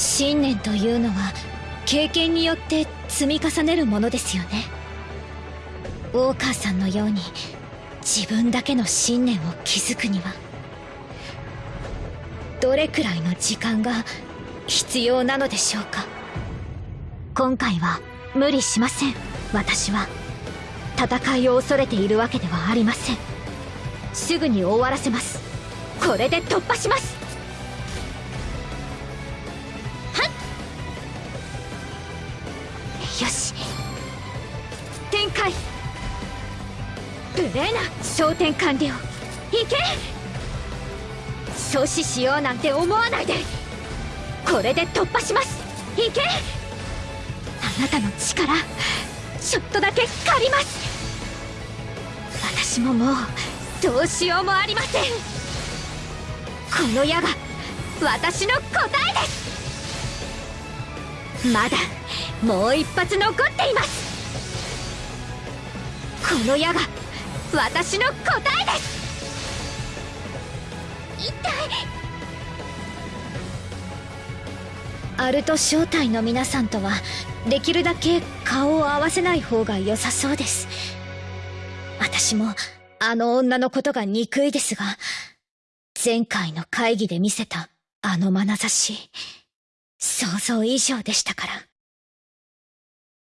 信念というのは経験によって積み重ねるものですよね。ウォーカーさんのように自分だけの信念を築くにはどれくらいの時間が必要なのでしょうか。今回は無理しません。私は戦いを恐れているわけではありません。すぐに終わらせます。これで突破します。よし。展開。ブレーナ焦点完了いけ。阻止しようなんて思わないで。これで突破します。いけ。あなたの力ちょっとだけ借ります。私ももうどうしようもありません。この矢が私の答えです。まだもう一発残っています。この矢が私の答えです。痛いアルト正体の皆さんとはできるだけ顔を合わせない方が良さそうです。私もあの女のことが憎いですが前回の会議で見せたあの眼差し。想像以上でしたから。